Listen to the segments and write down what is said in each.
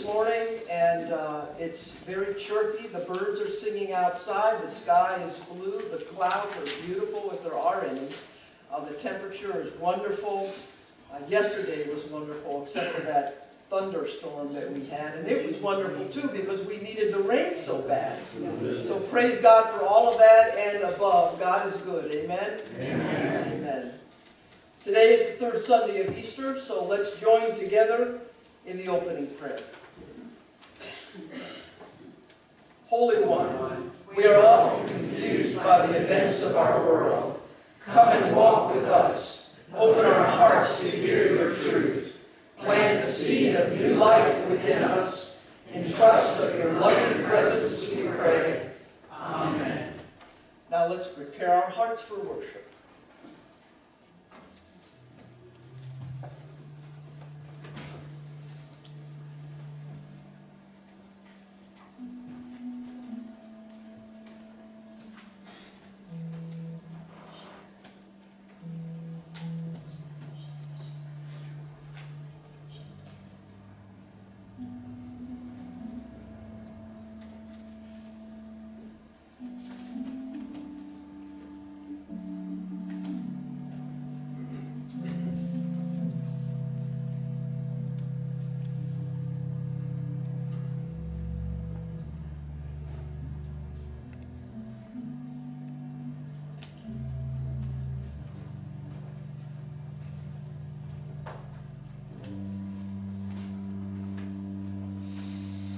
this morning, and uh, it's very chirpy. The birds are singing outside. The sky is blue. The clouds are beautiful, if there are any. Uh, the temperature is wonderful. Uh, yesterday was wonderful, except for that thunderstorm that we had. And it was wonderful, too, because we needed the rain so bad. So praise God for all of that and above. God is good. Amen? Amen. Amen. Today is the third Sunday of Easter, so let's join together in the opening prayer. Holy One, we are often confused by the events of our world. Come and walk with us. Open our hearts to hear your truth. Plant the seed of new life within us. In trust of your loving presence, we pray. Amen. Now let's prepare our hearts for worship.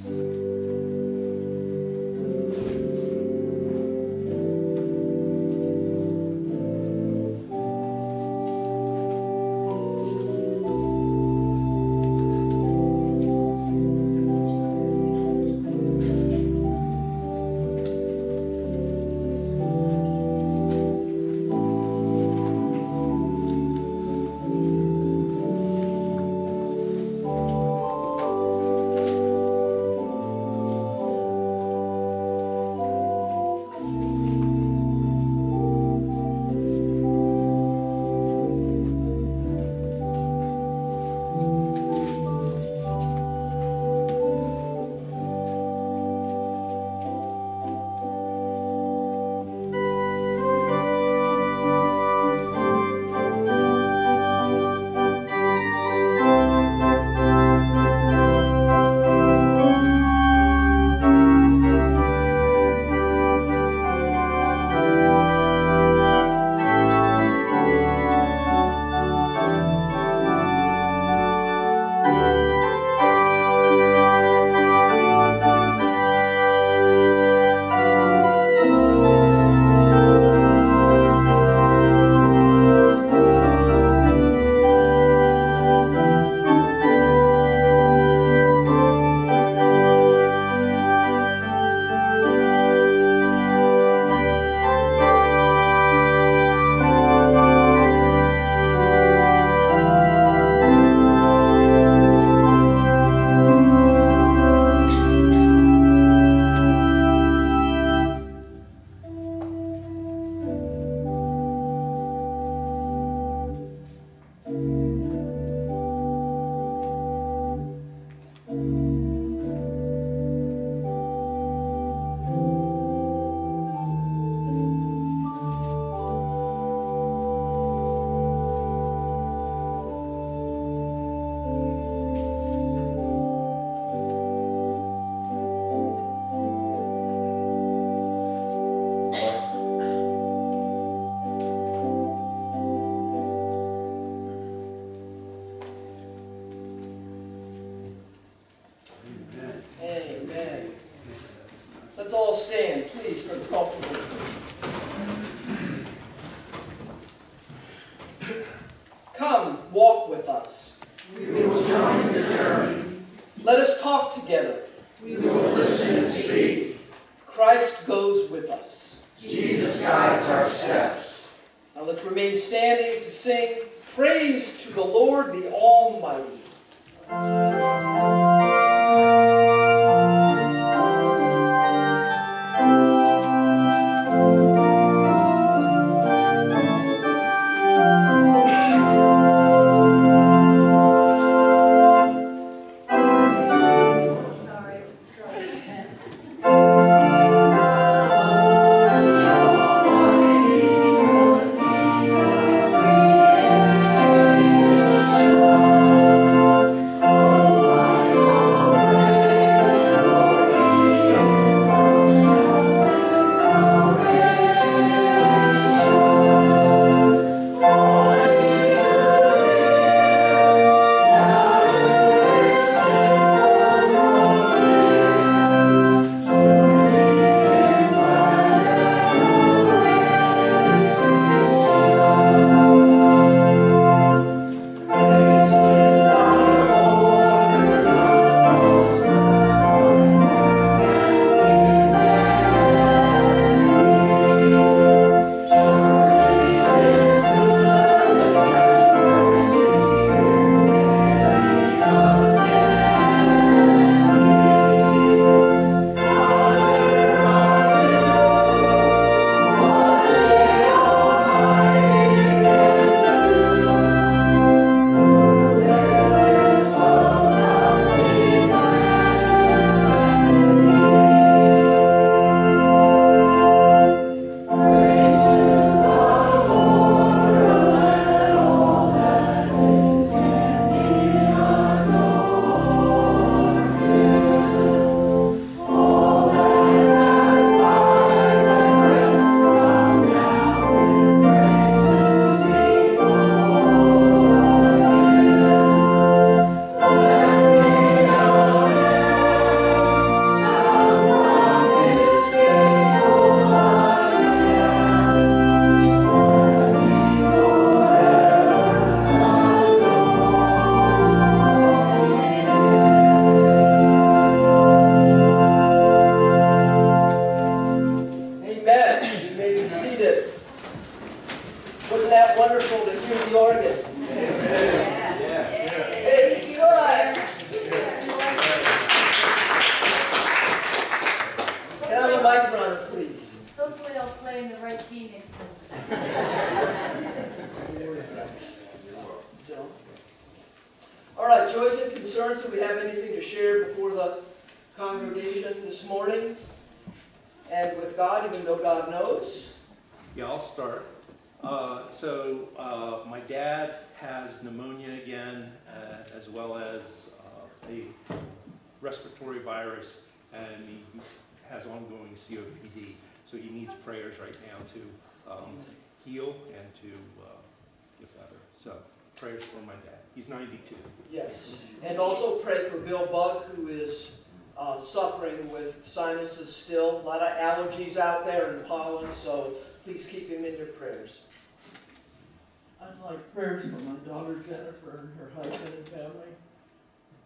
Amen.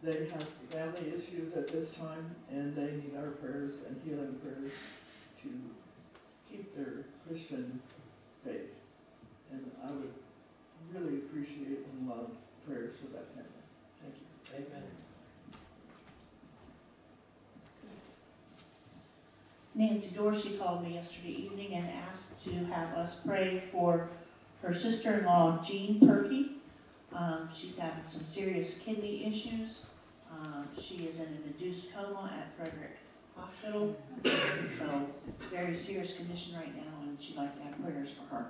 They have family issues at this time, and they need our prayers and healing prayers to keep their Christian faith. And I would really appreciate and love prayers for that family. Thank you. Amen. Nancy Dorsey called me yesterday evening and asked to have us pray for her sister-in-law Jean Perky. Um, she's having some serious kidney issues. Um, she is in an induced coma at Frederick Hospital. So it's a very serious condition right now and she'd like to have prayers for her.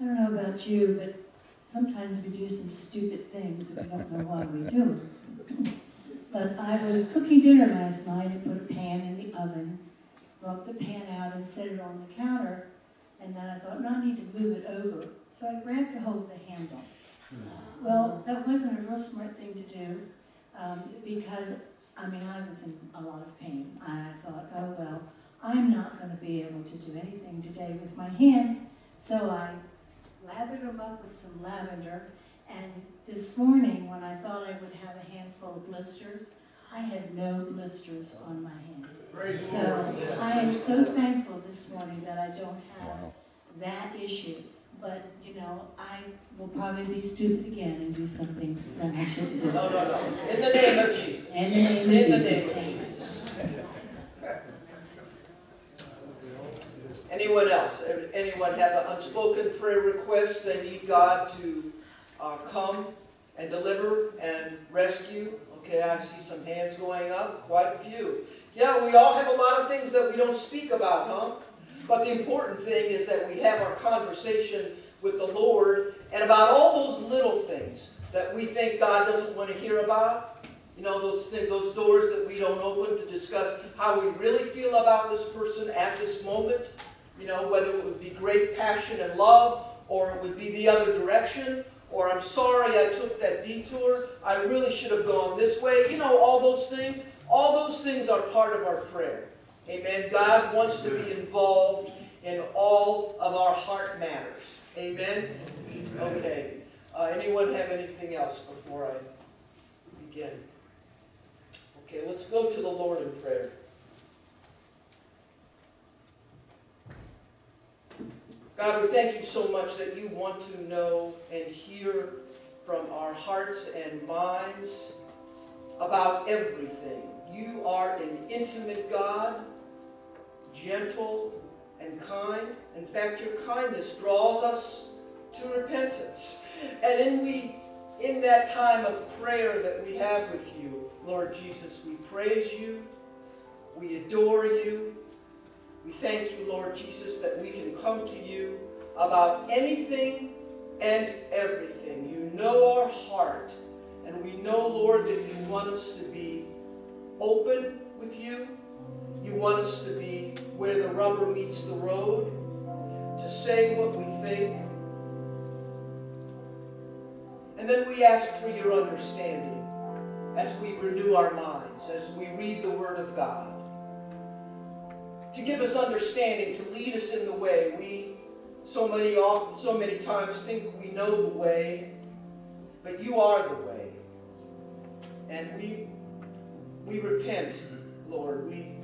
I don't know about you, but sometimes we do some stupid things and we don't know why we do. But I was cooking dinner last night and put a pan in the oven, brought the pan out and set it on the counter, and then I thought, no, I need to move it over. So I grabbed a hold of the handle. Well, that wasn't a real smart thing to do, um, because, I mean, I was in a lot of pain. I thought, oh, well, I'm not gonna be able to do anything today with my hands, so I lathered them up with some lavender, and this morning, when I thought I would have a handful of blisters, I had no blisters on my hand. Praise So Lord. I am so thankful this morning that I don't have that issue. But, you know, I will probably be stupid again and do something that I shouldn't do. No, no, no. In the name of Jesus. In the name In of the name of Jesus. Anyone else? Anyone have an unspoken prayer request they need God to uh, come and deliver and rescue? Okay, I see some hands going up, quite a few. Yeah, we all have a lot of things that we don't speak about, huh? But the important thing is that we have our conversation with the Lord and about all those little things that we think God doesn't want to hear about. You know, those those doors that we don't open to discuss how we really feel about this person at this moment. You know, whether it would be great passion and love, or it would be the other direction, or I'm sorry I took that detour, I really should have gone this way. You know, all those things. All those things are part of our prayer. Amen. God wants to be involved in all of our heart matters. Amen. Okay. Uh, anyone have anything else before I begin? Okay, let's go to the Lord in prayer. God, we thank you so much that you want to know and hear from our hearts and minds about everything. You are an intimate God, gentle and kind. In fact, your kindness draws us to repentance. And in we in that time of prayer that we have with you, Lord Jesus, we praise you, we adore you, we thank you, Lord Jesus, that we can come to you about anything and everything. You know our heart, and we know, Lord, that you want us to be open with you. You want us to be where the rubber meets the road, to say what we think. And then we ask for your understanding as we renew our minds, as we read the Word of God to give us understanding, to lead us in the way. We so many often, so many times think we know the way, but you are the way. And we we repent, Lord. We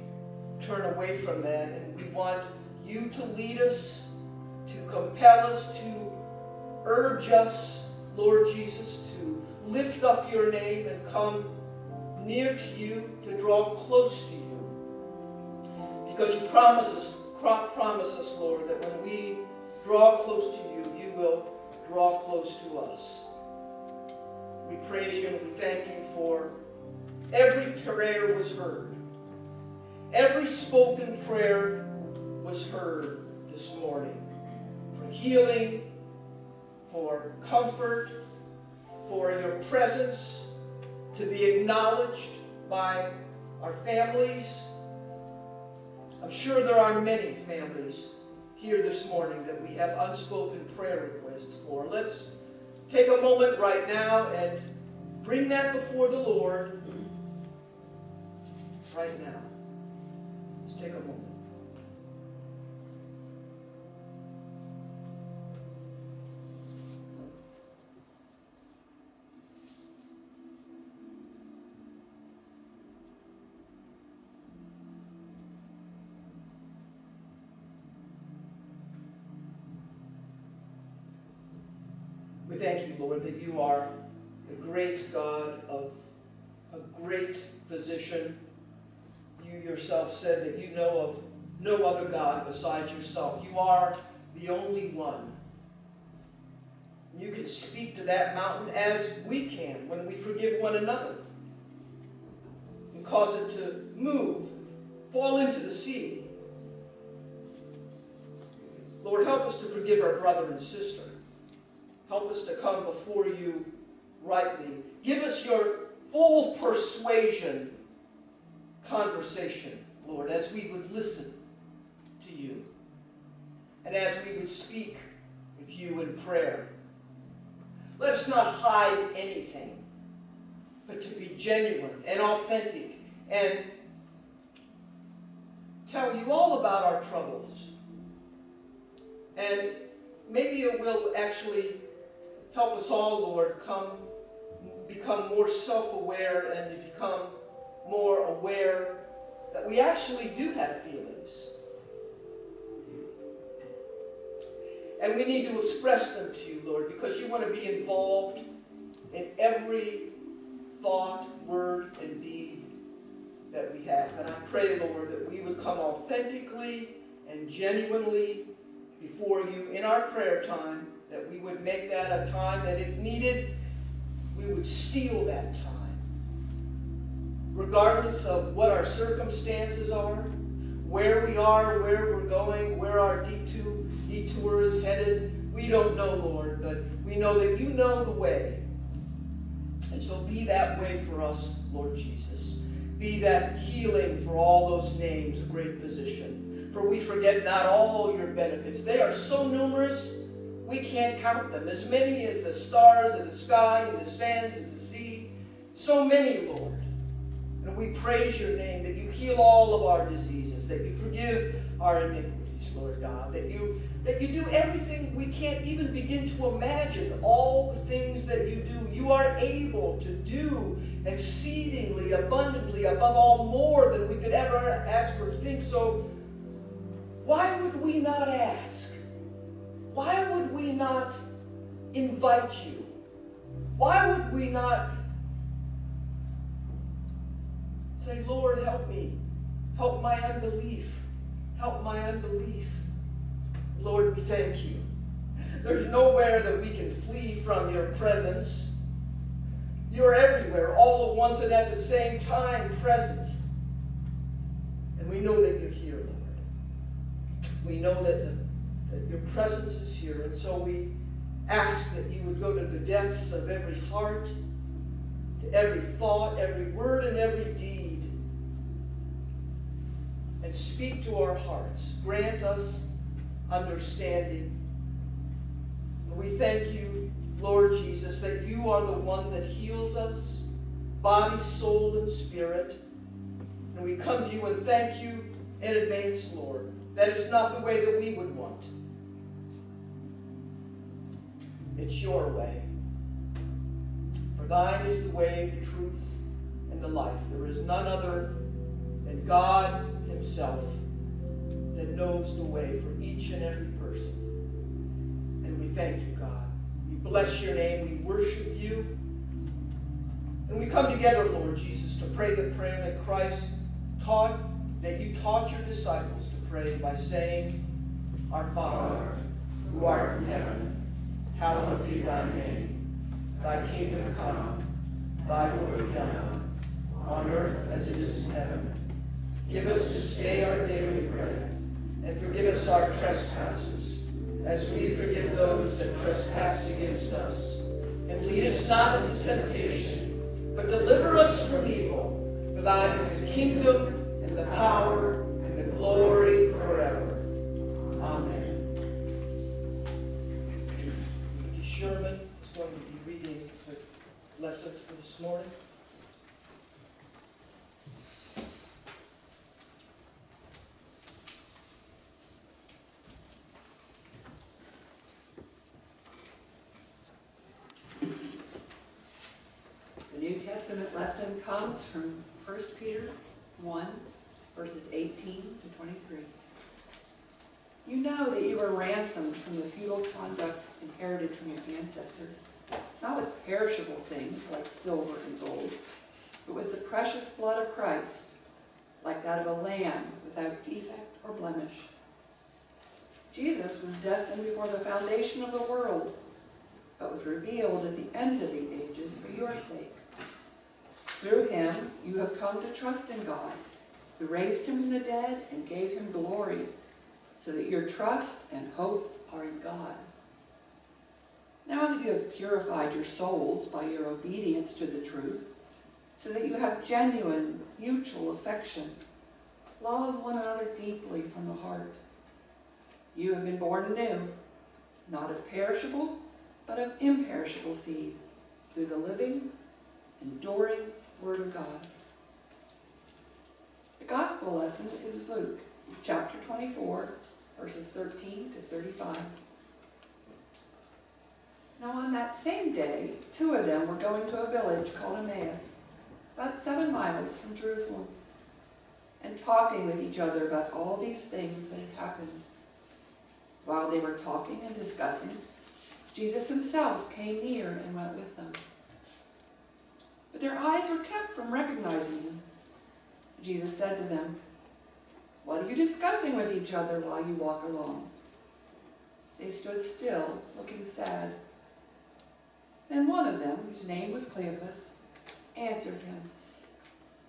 turn away from that and we want you to lead us, to compel us, to urge us, Lord Jesus, to lift up your name and come near to you, to draw close to you. Because you promise us, Lord, that when we draw close to you, you will draw close to us. We praise you and we thank you for every prayer was heard. Every spoken prayer was heard this morning. For healing, for comfort, for your presence to be acknowledged by our families. I'm sure there are many families here this morning that we have unspoken prayer requests for. Let's take a moment right now and bring that before the Lord right now. Let's take a moment. Thank you, Lord, that you are the great God of a great physician. You yourself said that you know of no other God besides yourself. You are the only one. You can speak to that mountain as we can when we forgive one another and cause it to move, fall into the sea. Lord, help us to forgive our brother and sister. Help us to come before you rightly. Give us your full persuasion conversation, Lord, as we would listen to you and as we would speak with you in prayer. Let us not hide anything, but to be genuine and authentic and tell you all about our troubles. And maybe it will actually help us all, Lord, come become more self-aware and to become more aware that we actually do have feelings. And we need to express them to you, Lord, because you want to be involved in every thought, word, and deed that we have. And I pray, Lord, that we would come authentically and genuinely before you in our prayer time, that we would make that a time that if needed, we would steal that time. Regardless of what our circumstances are, where we are, where we're going, where our detour, detour is headed, we don't know, Lord, but we know that you know the way. And so be that way for us, Lord Jesus. Be that healing for all those names, a great physician. For we forget not all your benefits. They are so numerous, we can't count them. As many as the stars in the sky and the sands of the sea. So many, Lord. And we praise your name that you heal all of our diseases, that you forgive our iniquities, Lord God, that you that you do everything we can't even begin to imagine, all the things that you do. You are able to do exceedingly abundantly above all more than we could ever ask or think. So why would we not ask? Why would we not invite you? Why would we not say, Lord, help me. Help my unbelief. Help my unbelief. Lord, we thank you. There's nowhere that we can flee from your presence. You're everywhere, all at once and at the same time present. And we know that you're here, Lord. We know that, the, that your presence is here. And so we ask that you would go to the depths of every heart, to every thought, every word, and every deed, and speak to our hearts. Grant us understanding. And we thank you, Lord Jesus, that you are the one that heals us, body, soul, and spirit. And we come to you and thank you in advance, Lord, That is not the way that we would want. It's your way. For thine is the way, the truth, and the life. There is none other than God himself that knows the way for each and every person. And we thank you, God. We bless your name. We worship you. And we come together, Lord Jesus, to pray the prayer that Christ taught that you taught your disciples to pray by saying, Our Father, who art in heaven, hallowed be thy name. Thy kingdom come, thy will be done, on earth as it is in heaven. Give us this day our daily bread, and forgive us our trespasses, as we forgive those that trespass against us. And lead us not into temptation, but deliver us from evil. For thine is the kingdom, and the power, morning. The New Testament lesson comes from 1 Peter 1, verses 18 to 23. You know that you were ransomed from the futile conduct inherited from your ancestors, not with perishable things like silver and gold, but with the precious blood of Christ, like that of a lamb without defect or blemish. Jesus was destined before the foundation of the world, but was revealed at the end of the ages for your sake. Through him you have come to trust in God, who raised him from the dead and gave him glory, so that your trust and hope are in God. Now that you have purified your souls by your obedience to the truth, so that you have genuine mutual affection, love one another deeply from the heart. You have been born anew, not of perishable, but of imperishable seed, through the living, enduring Word of God. The Gospel lesson is Luke, chapter 24, verses 13 to 35. Now on that same day, two of them were going to a village called Emmaus, about seven miles from Jerusalem, and talking with each other about all these things that had happened. While they were talking and discussing, Jesus himself came near and went with them. But their eyes were kept from recognizing him. Jesus said to them, What are you discussing with each other while you walk along? They stood still, looking sad. Then one of them, whose name was Cleopas, answered him,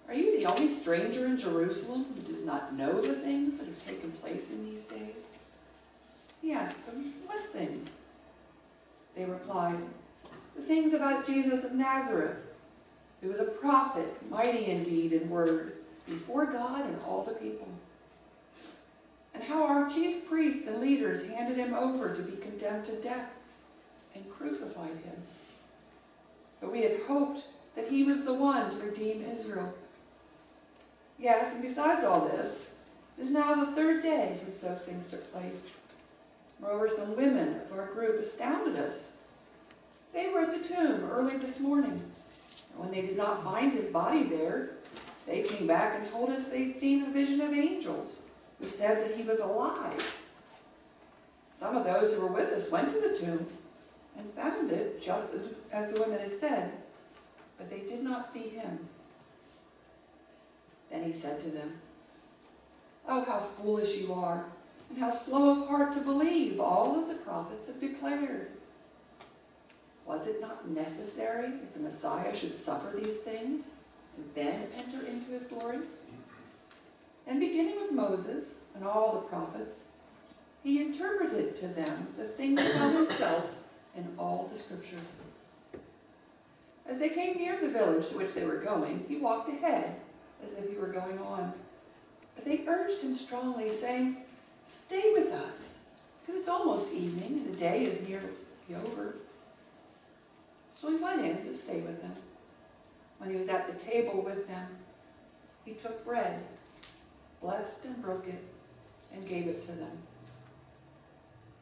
Are you the only stranger in Jerusalem who does not know the things that have taken place in these days? He asked them, What things? They replied, The things about Jesus of Nazareth, who was a prophet, mighty indeed in word, before God and all the people. And how our chief priests and leaders handed him over to be condemned to death and crucified him. But we had hoped that he was the one to redeem Israel. Yes, and besides all this, it is now the third day since those things took place. Moreover, some women of our group astounded us. They were at the tomb early this morning, and when they did not find his body there, they came back and told us they'd seen a vision of angels who said that he was alive. Some of those who were with us went to the tomb and found it just as, as the women had said, but they did not see him. Then he said to them, Oh, how foolish you are, and how slow of heart to believe all that the prophets have declared. Was it not necessary that the Messiah should suffer these things and then enter into his glory? And beginning with Moses and all the prophets, he interpreted to them the things about himself in all the scriptures. As they came near the village to which they were going, he walked ahead as if he were going on. But they urged him strongly, saying, Stay with us, because it's almost evening and the day is nearly over. So he went in to stay with them. When he was at the table with them, he took bread, blessed and broke it, and gave it to them.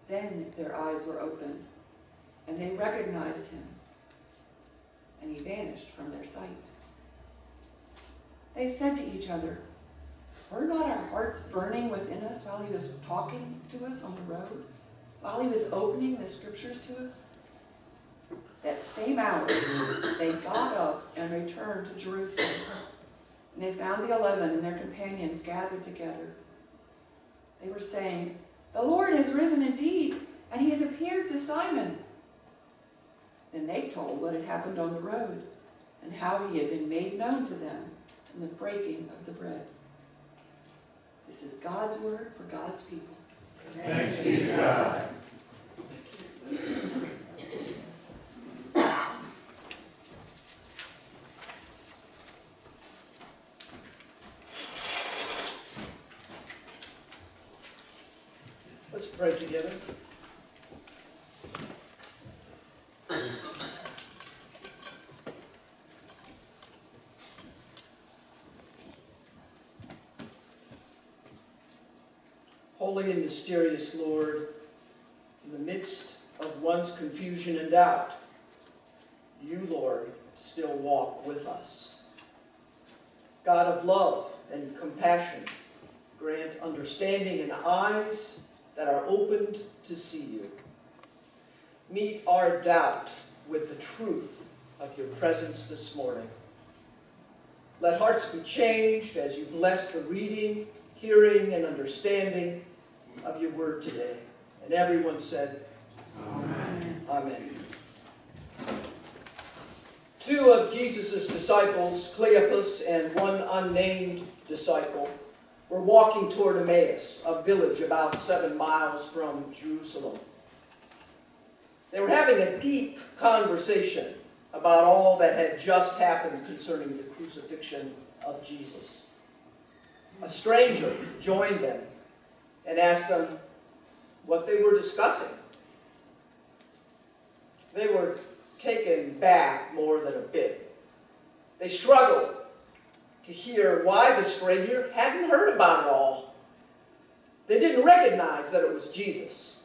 Then their eyes were opened, and they recognized him, and he vanished from their sight. They said to each other, Were not our hearts burning within us while he was talking to us on the road, while he was opening the scriptures to us? That same hour, they got up and returned to Jerusalem. And they found the eleven and their companions gathered together. They were saying, The Lord has risen indeed, and he has appeared to Simon. Then they told what had happened on the road, and how he had been made known to them in the breaking of the bread. This is God's word for God's people. Thanks be to God. Let's pray together. Holy and mysterious Lord, in the midst of one's confusion and doubt, you, Lord, still walk with us. God of love and compassion, grant understanding and eyes that are opened to see you. Meet our doubt with the truth of your presence this morning. Let hearts be changed as you bless the reading, hearing, and understanding of your word today. And everyone said, Amen. Amen. Two of Jesus' disciples, Cleopas and one unnamed disciple, were walking toward Emmaus, a village about seven miles from Jerusalem. They were having a deep conversation about all that had just happened concerning the crucifixion of Jesus. A stranger joined them and asked them what they were discussing. They were taken back more than a bit. They struggled to hear why the stranger hadn't heard about it all. They didn't recognize that it was Jesus.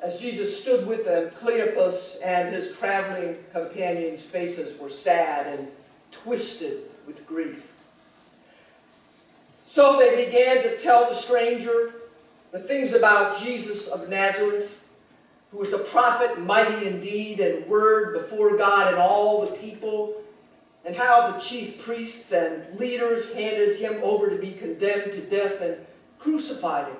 As Jesus stood with them, Cleopas and his traveling companions' faces were sad and twisted with grief. So they began to tell the stranger the things about Jesus of Nazareth, who was a prophet, mighty in deed and word before God and all the people, and how the chief priests and leaders handed him over to be condemned to death and crucified him.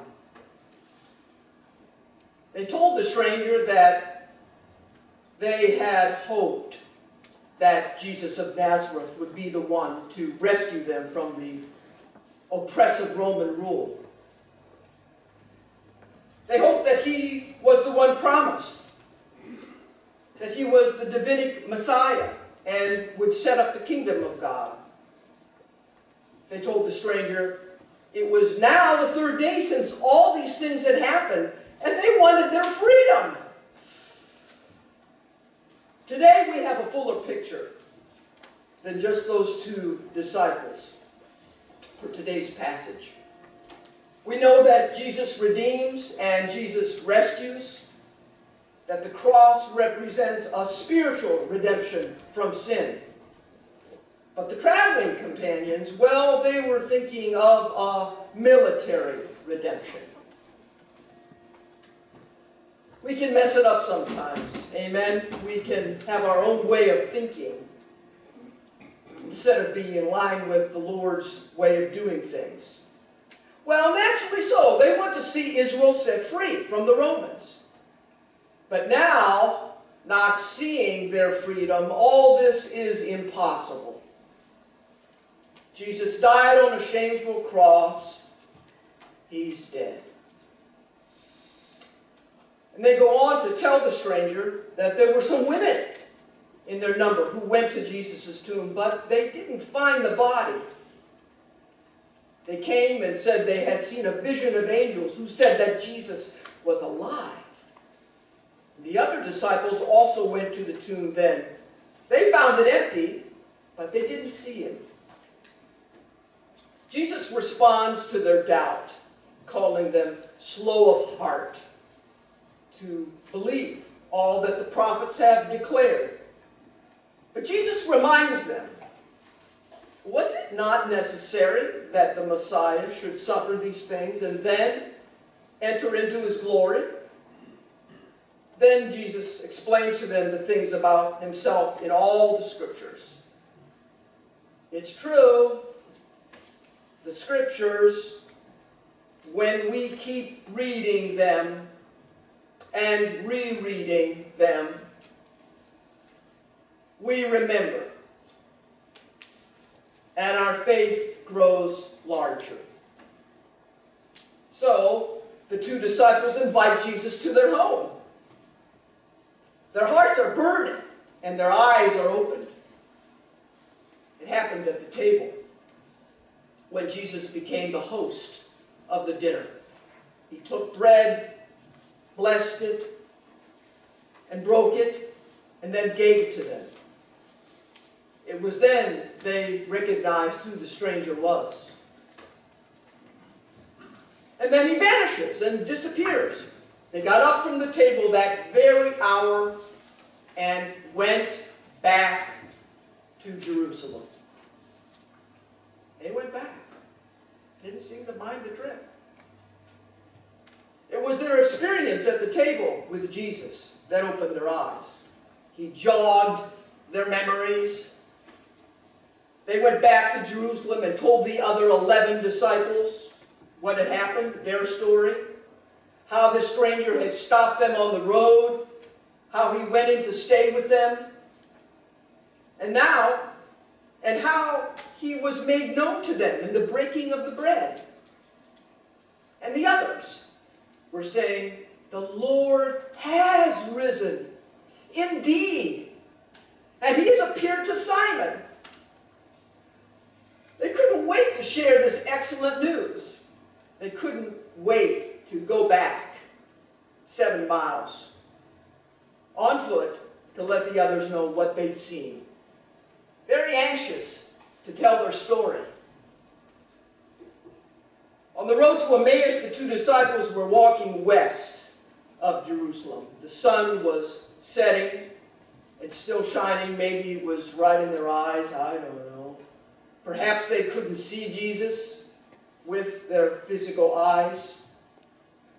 They told the stranger that they had hoped that Jesus of Nazareth would be the one to rescue them from the oppressive Roman rule. They hoped that he was the one promised, that he was the Davidic Messiah and would set up the kingdom of God. They told the stranger, it was now the third day since all these things had happened, and they wanted their freedom. Today we have a fuller picture than just those two disciples for today's passage. We know that Jesus redeems and Jesus rescues, that the cross represents a spiritual redemption from sin. But the traveling companions, well, they were thinking of a military redemption. We can mess it up sometimes, amen? We can have our own way of thinking instead of being in line with the Lord's way of doing things. Well, naturally so. They want to see Israel set free from the Romans. But now, not seeing their freedom, all this is impossible. Jesus died on a shameful cross. He's dead. And they go on to tell the stranger that there were some women in their number who went to Jesus' tomb, but they didn't find the body. They came and said they had seen a vision of angels who said that Jesus was alive. The other disciples also went to the tomb then. They found it empty, but they didn't see him. Jesus responds to their doubt, calling them slow of heart to believe all that the prophets have declared. But Jesus reminds them, was it not necessary that the Messiah should suffer these things and then enter into his glory? Then Jesus explains to them the things about himself in all the scriptures. It's true, the scriptures, when we keep reading them and rereading them, we remember. And our faith grows larger. So, the two disciples invite Jesus to their home. Their hearts are burning and their eyes are opened. It happened at the table when Jesus became the host of the dinner. He took bread, blessed it, and broke it, and then gave it to them. It was then they recognized who the stranger was. And then he vanishes and disappears. They got up from the table that very hour and went back to Jerusalem. They went back. Didn't seem to mind the trip. It was their experience at the table with Jesus that opened their eyes. He jogged their memories. They went back to Jerusalem and told the other 11 disciples what had happened, their story, how the stranger had stopped them on the road, how he went in to stay with them, and now, and how he was made known to them in the breaking of the bread. And the others were saying, The Lord has risen, indeed, and he has appeared to Simon. They couldn't wait to share this excellent news. They couldn't wait to go back seven miles on foot to let the others know what they'd seen. Very anxious to tell their story. On the road to Emmaus, the two disciples were walking west of Jerusalem. The sun was setting and still shining. Maybe it was right in their eyes. I don't know. Perhaps they couldn't see Jesus with their physical eyes.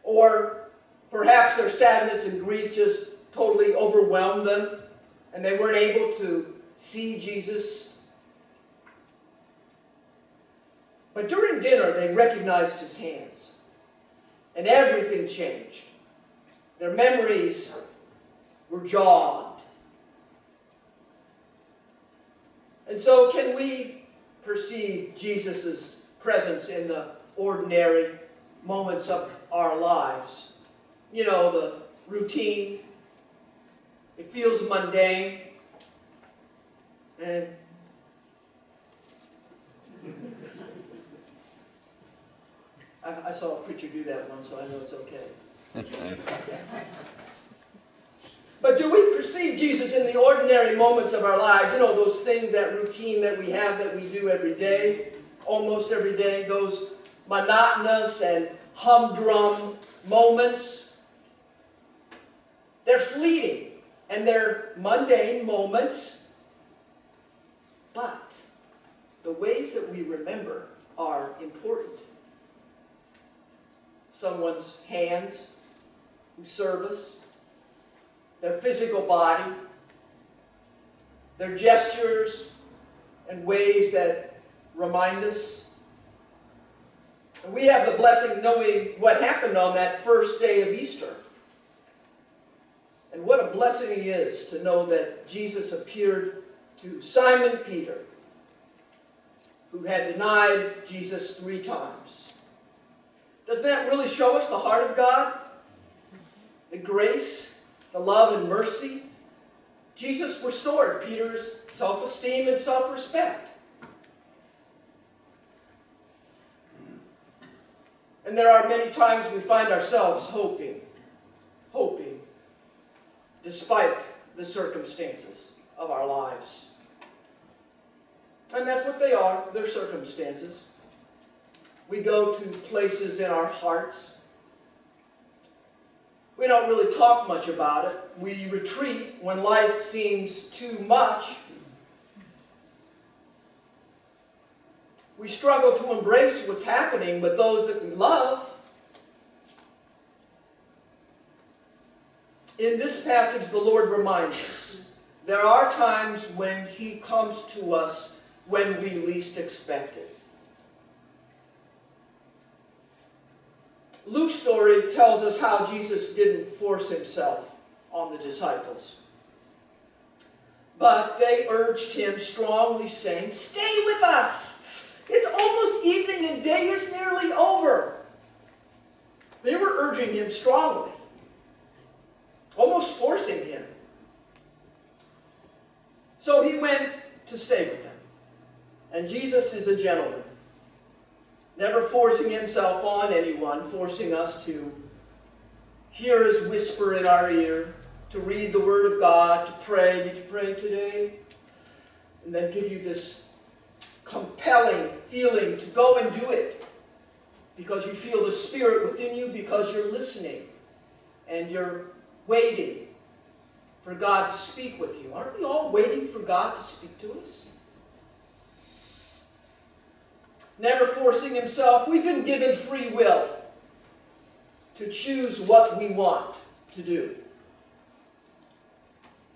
Or perhaps their sadness and grief just totally overwhelmed them and they weren't able to see Jesus. But during dinner, they recognized his hands and everything changed. Their memories were jogged. And so, can we perceive Jesus' presence in the ordinary moments of our lives? You know, the routine. It feels mundane. And I, I saw a preacher do that once, so I know it's okay. But do we perceive Jesus in the ordinary moments of our lives? You know, those things, that routine that we have that we do every day, almost every day, those monotonous and humdrum moments. They're fleeting and they're mundane moments. But the ways that we remember are important. Someone's hands us, their physical body, their gestures and ways that remind us. And we have the blessing of knowing what happened on that first day of Easter. And what a blessing it is to know that Jesus appeared to Simon Peter, who had denied Jesus three times. Doesn't that really show us the heart of God? The grace the love and mercy. Jesus restored Peter's self-esteem and self-respect. And there are many times we find ourselves hoping, hoping, despite the circumstances of our lives. And that's what they are, they're circumstances. We go to places in our hearts we don't really talk much about it. We retreat when life seems too much. We struggle to embrace what's happening with those that we love. In this passage, the Lord reminds us there are times when He comes to us when we least expect it. Luke's story tells us how Jesus didn't force himself on the disciples. But they urged him strongly, saying, Stay with us! It's almost evening and day is nearly over. They were urging him strongly, almost forcing him. So he went to stay with them. And Jesus is a gentleman, never forcing himself on anyone, forcing us to hear his whisper in our ear, to read the Word of God, to pray. Did you pray today? And then give you this compelling feeling to go and do it because you feel the Spirit within you, because you're listening and you're waiting for God to speak with you. Aren't we all waiting for God to speak to us? Never forcing himself. We've been given free will to choose what we want to do.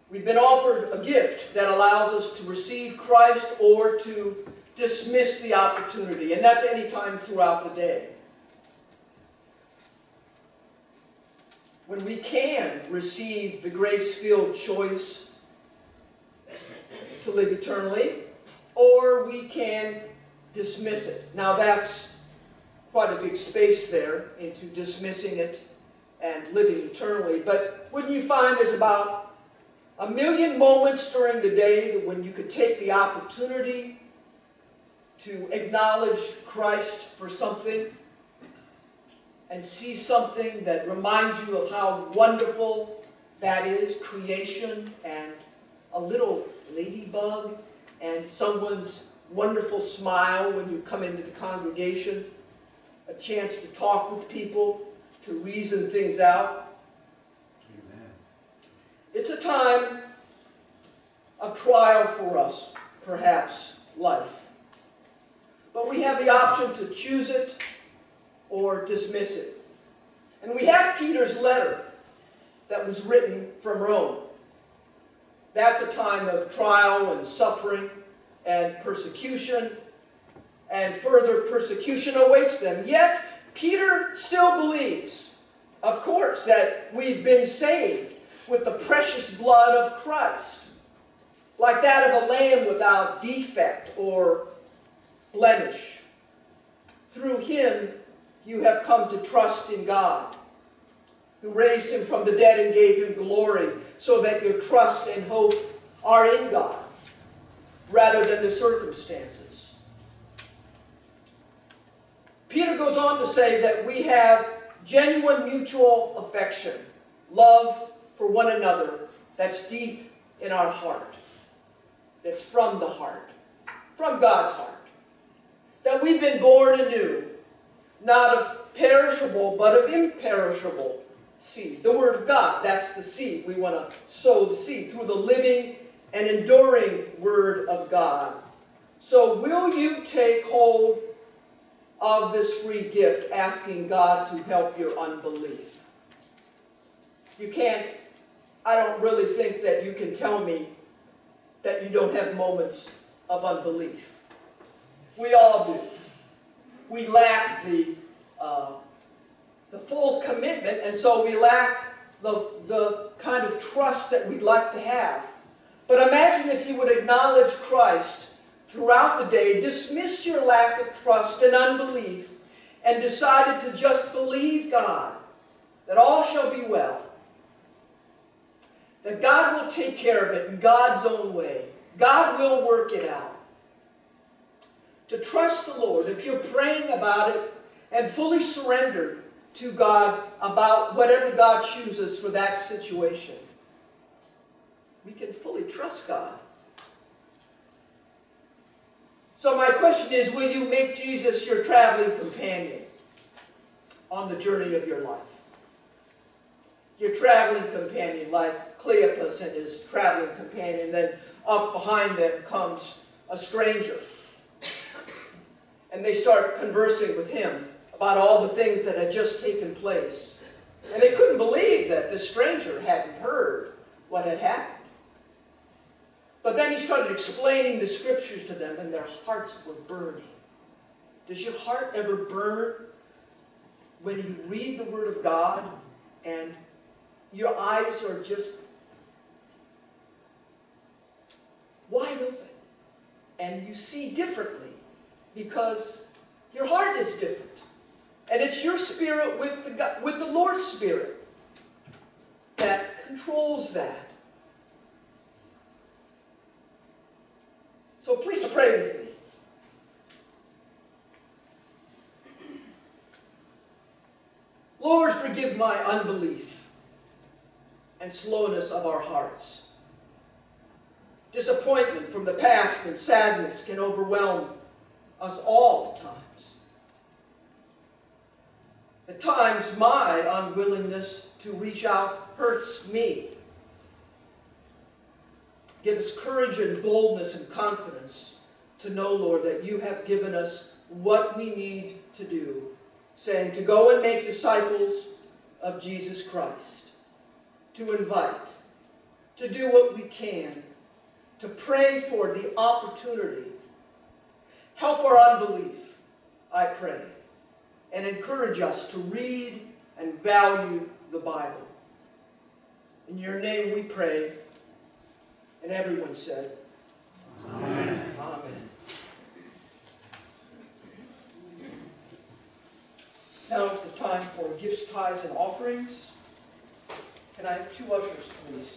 We've been offered a gift that allows us to receive Christ or to dismiss the opportunity, and that's any time throughout the day. When we can receive the grace-filled choice to live eternally, or we can dismiss it. Now that's quite a big space there into dismissing it and living eternally, but wouldn't you find there's about a million moments during the day when you could take the opportunity to acknowledge Christ for something and see something that reminds you of how wonderful that is, creation and a little ladybug and someone's wonderful smile when you come into the congregation, a chance to talk with people, to reason things out. Amen. It's a time of trial for us, perhaps, life. But we have the option to choose it or dismiss it. And we have Peter's letter that was written from Rome. That's a time of trial and suffering and persecution, and further persecution awaits them. Yet, Peter still believes, of course, that we've been saved with the precious blood of Christ, like that of a lamb without defect or blemish. Through him, you have come to trust in God, who raised him from the dead and gave him glory, so that your trust and hope are in God rather than the circumstances. Peter goes on to say that we have genuine mutual affection, love for one another that's deep in our heart, that's from the heart, from God's heart. That we've been born anew, not of perishable, but of imperishable seed. The Word of God, that's the seed. We want to sow the seed through the living and enduring Word of God. So will you take hold of this free gift, asking God to help your unbelief? You can't, I don't really think that you can tell me that you don't have moments of unbelief. We all do. We lack the, uh, the full commitment, and so we lack the, the kind of trust that we'd like to have. But imagine if you would acknowledge Christ throughout the day, dismiss your lack of trust and unbelief, and decided to just believe God, that all shall be well. That God will take care of it in God's own way. God will work it out. To trust the Lord, if you're praying about it and fully surrendered to God about whatever God chooses for that situation, we can fully trust God. So my question is, will you make Jesus your traveling companion on the journey of your life? Your traveling companion, like Cleopas and his traveling companion, then up behind them comes a stranger. And they start conversing with him about all the things that had just taken place. And they couldn't believe that this stranger hadn't heard what had happened. But then he started explaining the scriptures to them, and their hearts were burning. Does your heart ever burn when you read the Word of God and your eyes are just wide open and you see differently because your heart is different? And it's your spirit with the, with the Lord's Spirit that controls that. So please pray with me. Lord, forgive my unbelief and slowness of our hearts. Disappointment from the past and sadness can overwhelm us all at times. At times, my unwillingness to reach out hurts me. Give us courage and boldness and confidence to know, Lord, that you have given us what we need to do, saying to go and make disciples of Jesus Christ, to invite, to do what we can, to pray for the opportunity. Help our unbelief, I pray, and encourage us to read and value the Bible. In your name we pray. And everyone said, Amen. Amen. Now is the time for gifts, tithes, and offerings. Can I have two ushers, please?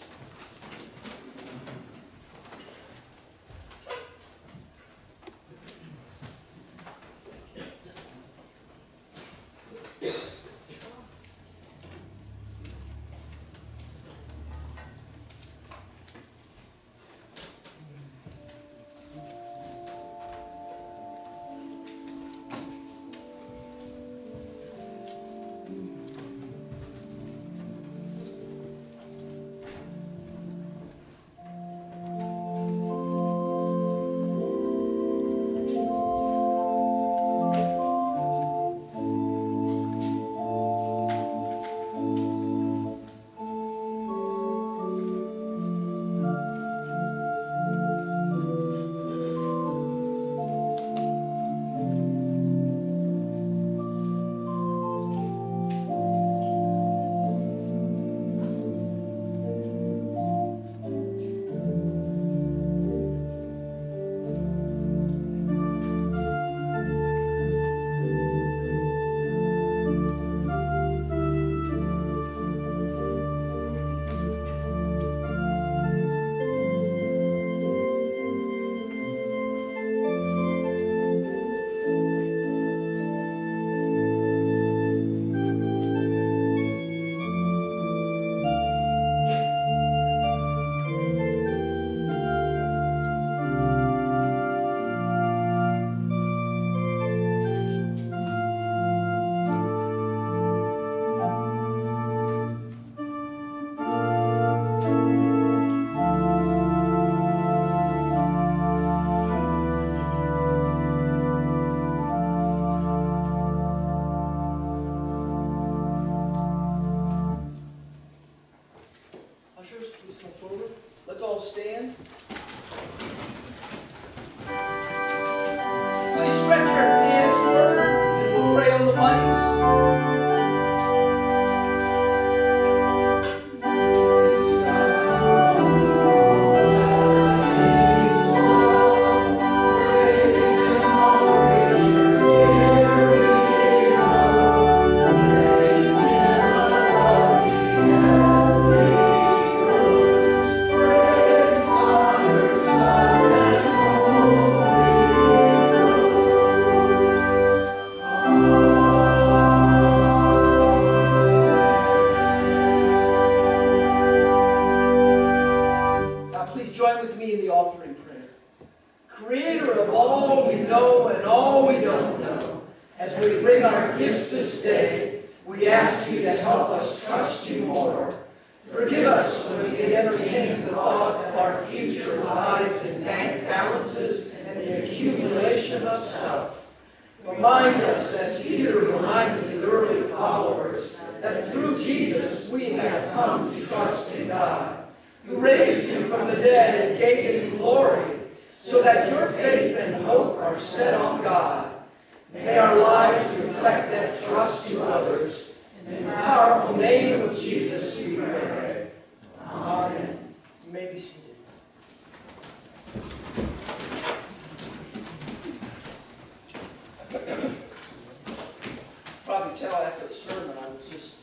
Tell after the sermon, I was just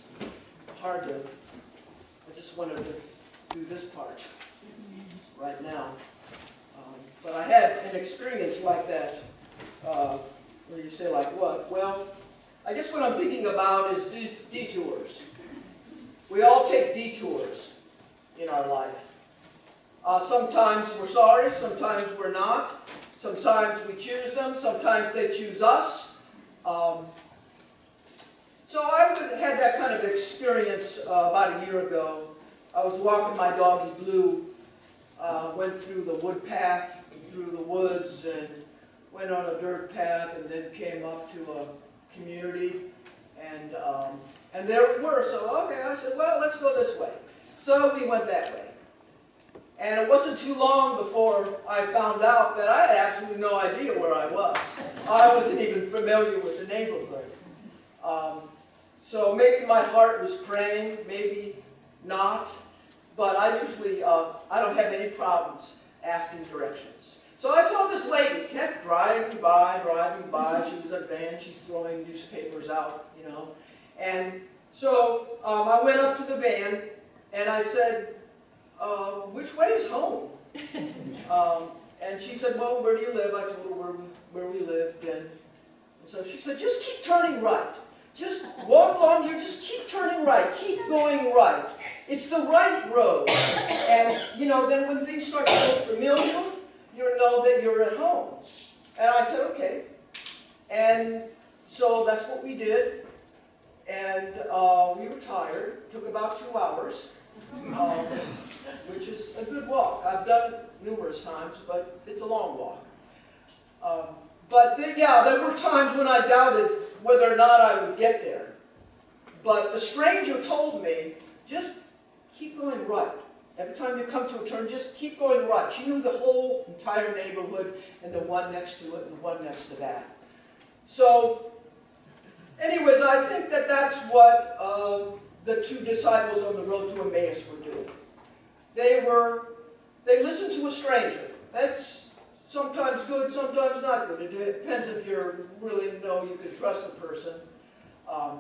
hard to, I just wanted to do this part right now. Um, But I had an experience like that, uh, where you say like what? Well, I guess what I'm thinking about is de- detours. We all take detours in our life. Uh, sometimes we're sorry, sometimes we're not. Sometimes we choose them, sometimes they choose us. Um, so I had that kind of experience uh, about a year ago. I was walking my doggy Blue, uh, went through the wood path, through the woods, and went on a dirt path, and then came up to a community, and um, and there we were. So okay, I said, well, let's go this way. So we went that way. And it wasn't too long before I found out that I had absolutely no idea where I was. I wasn't even familiar with the neighborhood. Um, so maybe my heart was praying, maybe not. But I usually, uh, I don't have any problems asking directions. So I saw this lady, kept driving by, driving by. She was a van, she's throwing newspapers out, you know. And so um, I went up to the van and I said, uh, which way is home? um, and she said, well, where do you live? I told her where we, where we lived. And, and so she said, just keep turning right. Just walk along here, just keep turning right, keep going right. It's the right road. And, you know, then when things start to look familiar, you know that you're at home. And I said, okay. And so that's what we did. And uh, we were tired. took about two hours, um, which is a good walk. I've done it numerous times, but it's a long walk. Um, but yeah, there were times when I doubted whether or not I would get there. But the stranger told me, just keep going right. Every time you come to a turn, just keep going right. She knew the whole entire neighborhood and the one next to it and the one next to that. So, anyways, I think that that's what uh, the two disciples on the road to Emmaus were doing. They were, they listened to a stranger. That's sometimes good, sometimes not good. It depends if you really know you can trust the person. Um,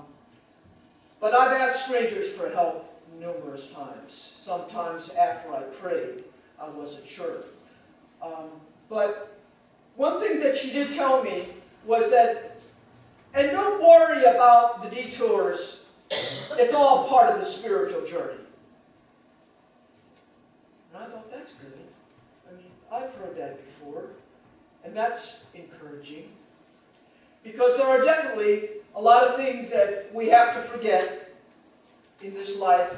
but I've asked strangers for help numerous times. Sometimes after I prayed, I wasn't sure. Um, but one thing that she did tell me was that, and don't worry about the detours, it's all part of the spiritual journey. And I thought, that's good. I mean, I've heard that before, and that's encouraging. Because there are definitely a lot of things that we have to forget in this life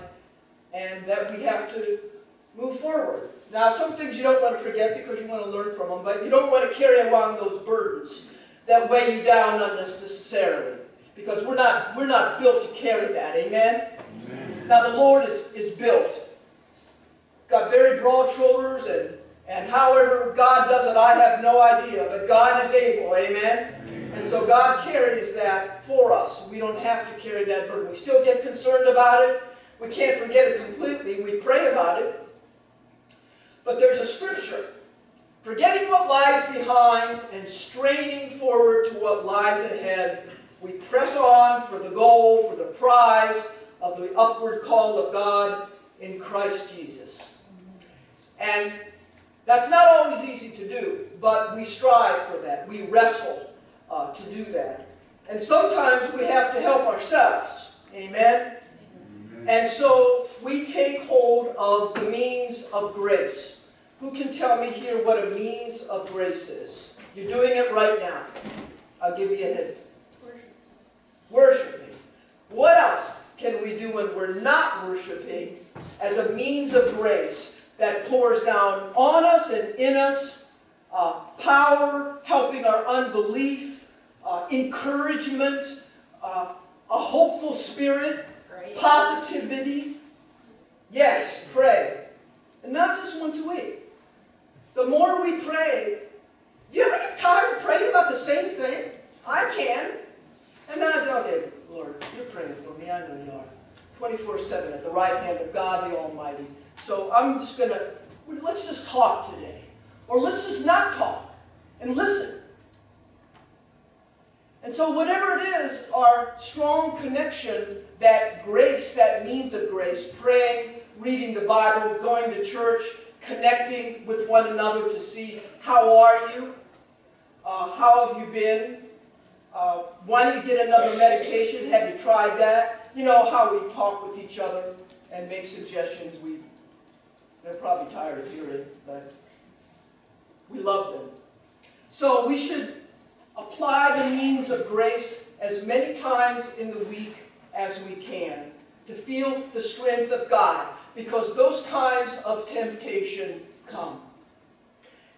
and that we have to move forward. Now, some things you don't want to forget because you want to learn from them, but you don't want to carry along those burdens that weigh you down unnecessarily because we're not, we're not built to carry that. Amen? Amen. Now, the Lord is, is built. Got very broad shoulders, and, and however God does it, I have no idea, but God is able. Amen? And so God carries that for us. We don't have to carry that burden. We still get concerned about it. We can't forget it completely. We pray about it. But there's a scripture. Forgetting what lies behind and straining forward to what lies ahead, we press on for the goal, for the prize of the upward call of God in Christ Jesus. And that's not always easy to do, but we strive for that. We wrestle uh, to do that. And sometimes we have to help ourselves. Amen? And so we take hold of the means of grace. Who can tell me here what a means of grace is? You're doing it right now. I'll give you a hint. Worship. Worshiping. What else can we do when we're not worshiping as a means of grace that pours down on us and in us uh, power, helping our unbelief, uh, encouragement, uh, a hopeful spirit, positivity. Yes, pray. And not just once a week. the more we pray, you ever get tired of praying about the same thing? I can. And then I say, okay, Lord, you're praying for me. I know you are. 24-7 at the right hand of God the Almighty. So I'm just going to, let's just talk today. Or let's just not talk and listen. And so whatever it is, our strong connection, that grace, that means of grace, praying, reading the Bible, going to church, connecting with one another to see how are you, uh, how have you been, uh, why don't you get another medication, have you tried that? You know how we talk with each other and make suggestions. We, they're probably tired of hearing, but we love them. So we should apply the means of grace as many times in the week as we can to feel the strength of God because those times of temptation come.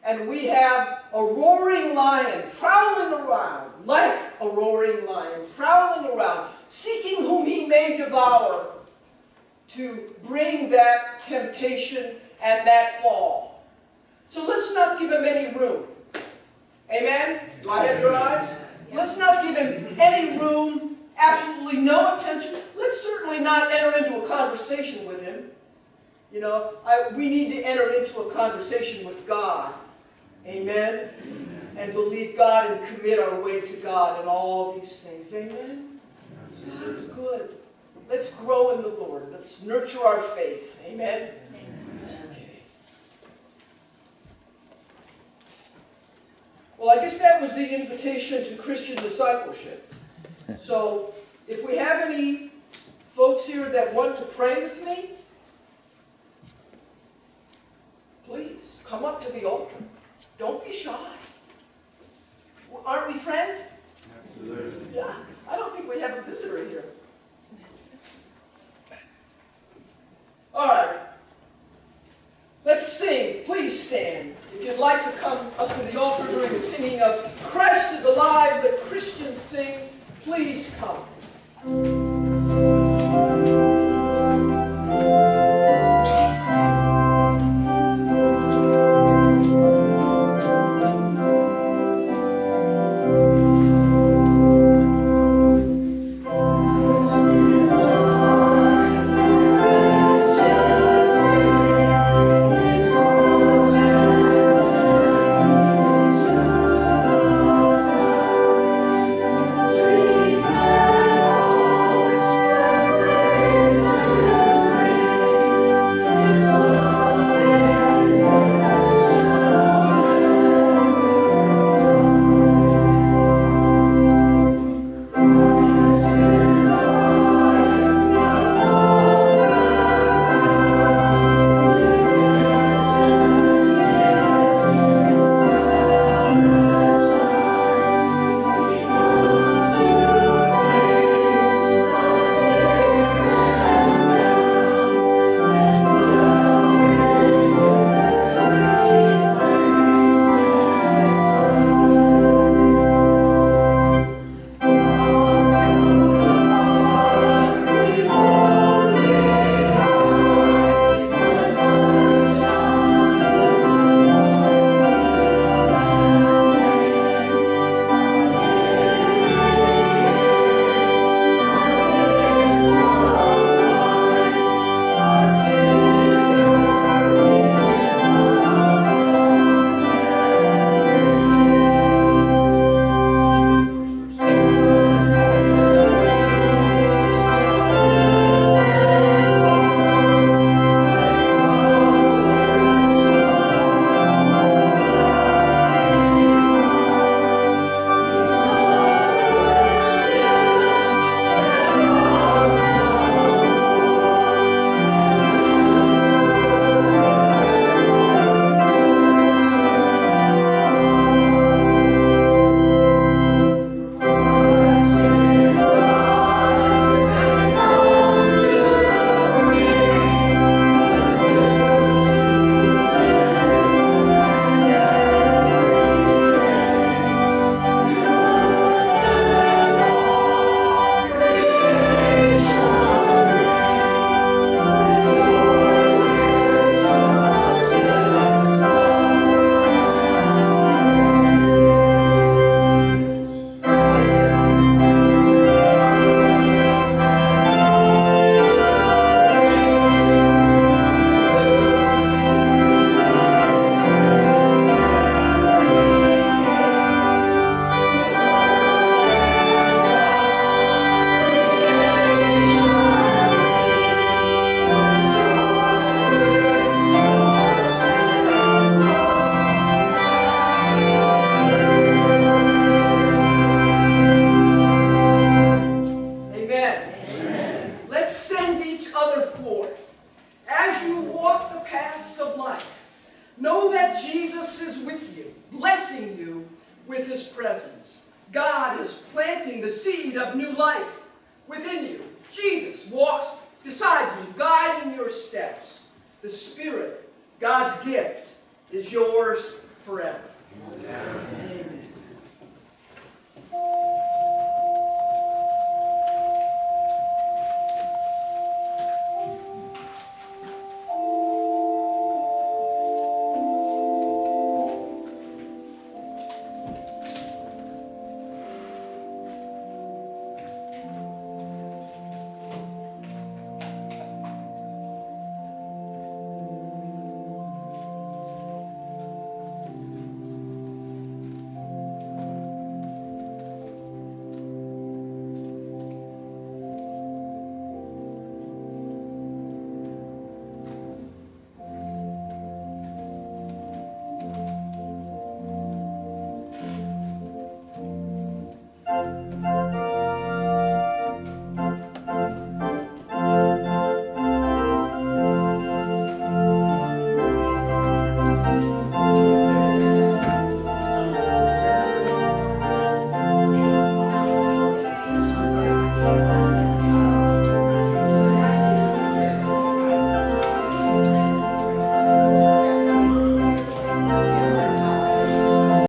And we have a roaring lion prowling around, like a roaring lion, prowling around, seeking whom he may devour to bring that temptation and that fall. So let's not give him any room. Amen? Do I have your eyes? Let's not give him any room, absolutely no attention. Let's certainly not enter into a conversation with him. You know, I, we need to enter into a conversation with God. Amen? And believe God and commit our way to God in all these things. Amen? That's good. Let's grow in the Lord. Let's nurture our faith. Amen? Okay. Well, I guess that was the invitation to Christian discipleship. So, if we have any folks here that want to pray with me, please come up to the altar. Don't be shy. Aren't we friends? Absolutely. Yeah. I don't think we have a visitor here. All right. Let's sing. Please stand. If you'd like to come up to the altar during the singing of Christ is alive, the Christians sing, please come.